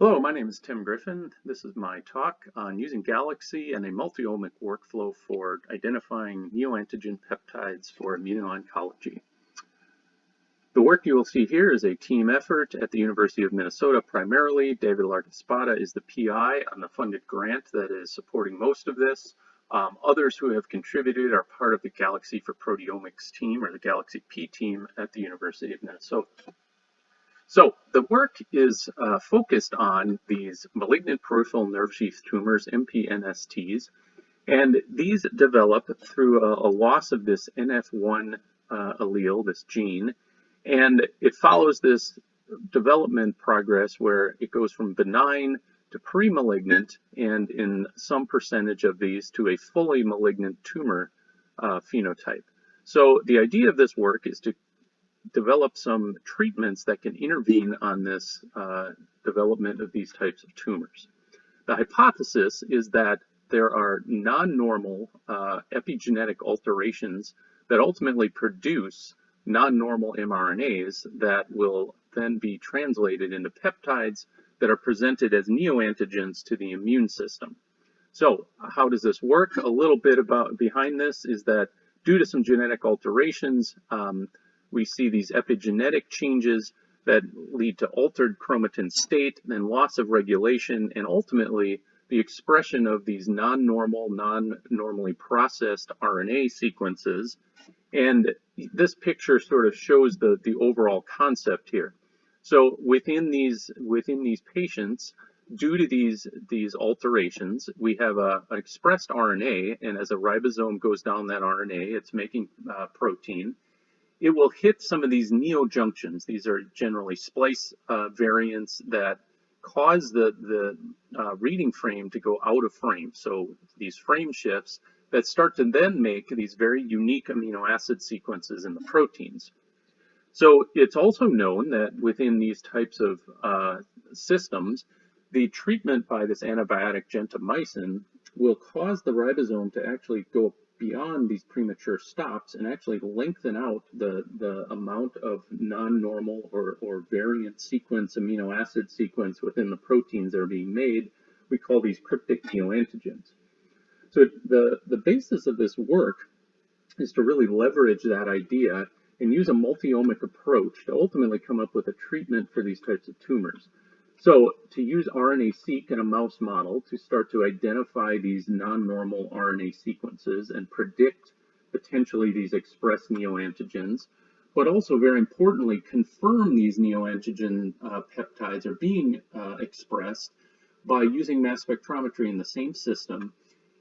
Hello, my name is Tim Griffin. This is my talk on using Galaxy and a multi-omic workflow for identifying neoantigen peptides for immuno-oncology. The work you will see here is a team effort at the University of Minnesota primarily. David Largaespada is the PI on the funded grant that is supporting most of this. Um, others who have contributed are part of the Galaxy for Proteomics team or the Galaxy P team at the University of Minnesota. So the work is uh, focused on these malignant peripheral nerve sheath tumors, MPNSTs, and these develop through a, a loss of this NF1 uh, allele, this gene, and it follows this development progress where it goes from benign to pre-malignant, and in some percentage of these to a fully malignant tumor uh, phenotype. So the idea of this work is to develop some treatments that can intervene on this uh, development of these types of tumors. The hypothesis is that there are non-normal uh, epigenetic alterations that ultimately produce non-normal mRNAs that will then be translated into peptides that are presented as neoantigens to the immune system. So how does this work? A little bit about behind this is that due to some genetic alterations, um, we see these epigenetic changes that lead to altered chromatin state, then loss of regulation, and ultimately the expression of these non-normal, non-normally processed RNA sequences. And this picture sort of shows the, the overall concept here. So within these, within these patients, due to these, these alterations, we have a, an expressed RNA, and as a ribosome goes down that RNA, it's making uh, protein it will hit some of these neojunctions. These are generally splice uh, variants that cause the, the uh, reading frame to go out of frame. So these frame shifts that start to then make these very unique amino acid sequences in the proteins. So it's also known that within these types of uh, systems, the treatment by this antibiotic gentamicin will cause the ribosome to actually go beyond these premature stops and actually lengthen out the, the amount of non-normal or, or variant sequence amino acid sequence within the proteins that are being made. We call these cryptic neoantigens. So the, the basis of this work is to really leverage that idea and use a multi-omic approach to ultimately come up with a treatment for these types of tumors. So to use RNA-seq in a mouse model to start to identify these non-normal RNA sequences and predict potentially these expressed neoantigens, but also very importantly, confirm these neoantigen uh, peptides are being uh, expressed by using mass spectrometry in the same system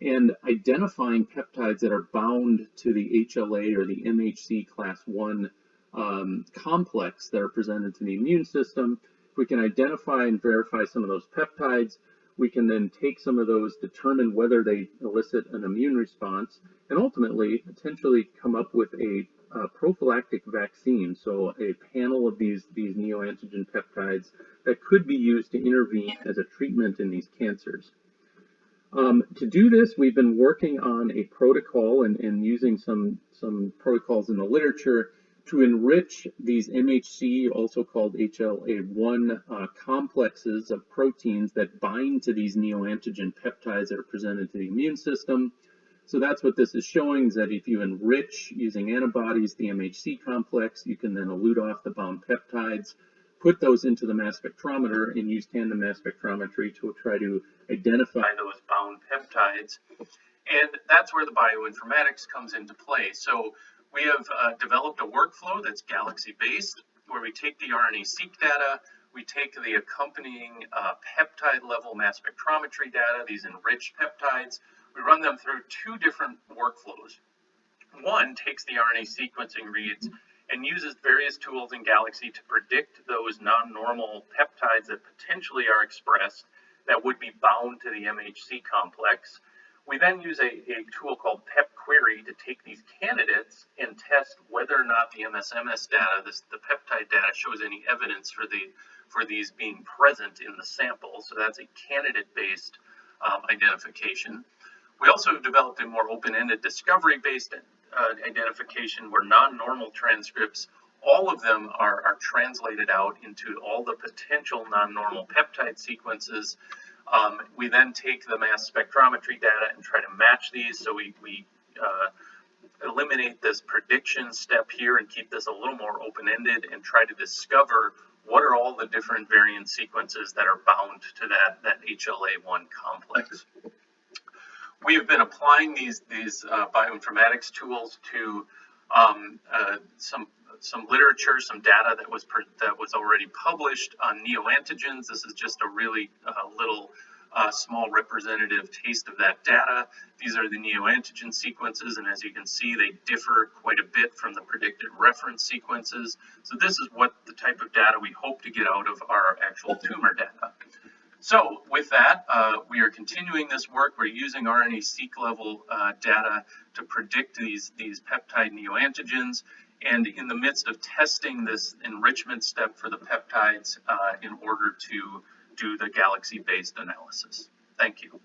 and identifying peptides that are bound to the HLA or the MHC class 1 um, complex that are presented to the immune system we can identify and verify some of those peptides, we can then take some of those, determine whether they elicit an immune response, and ultimately potentially come up with a, a prophylactic vaccine, so a panel of these, these neoantigen peptides that could be used to intervene as a treatment in these cancers. Um, to do this, we've been working on a protocol and, and using some, some protocols in the literature to enrich these MHC, also called HLA1 uh, complexes of proteins that bind to these neoantigen peptides that are presented to the immune system. So that's what this is showing, is that if you enrich using antibodies the MHC complex, you can then elute off the bound peptides, put those into the mass spectrometer and use tandem mass spectrometry to try to identify those bound peptides. And that's where the bioinformatics comes into play. So we have uh, developed a workflow that's Galaxy-based, where we take the RNA-seq data, we take the accompanying uh, peptide level mass spectrometry data, these enriched peptides, we run them through two different workflows. One takes the RNA sequencing reads and uses various tools in Galaxy to predict those non-normal peptides that potentially are expressed that would be bound to the MHC complex. We then use a, a tool called PepQuery to take these candidates and test whether or not the MSMS data, this, the peptide data, shows any evidence for the for these being present in the sample. So that's a candidate-based um, identification. We also developed a more open-ended discovery-based uh, identification where non-normal transcripts all of them are, are translated out into all the potential non-normal peptide sequences. Um, we then take the mass spectrometry data and try to match these. So we, we uh, eliminate this prediction step here and keep this a little more open-ended and try to discover what are all the different variant sequences that are bound to that, that HLA-1 complex. We have been applying these, these uh, bioinformatics tools to um, uh, some some literature, some data that was that was already published on neoantigens. This is just a really uh, little uh, small representative taste of that data. These are the neoantigen sequences, and as you can see, they differ quite a bit from the predicted reference sequences. So this is what the type of data we hope to get out of our actual tumor data. So with that, uh, we are continuing this work. We're using RNA-seq level uh, data to predict these, these peptide neoantigens and in the midst of testing this enrichment step for the peptides uh, in order to do the galaxy-based analysis. Thank you.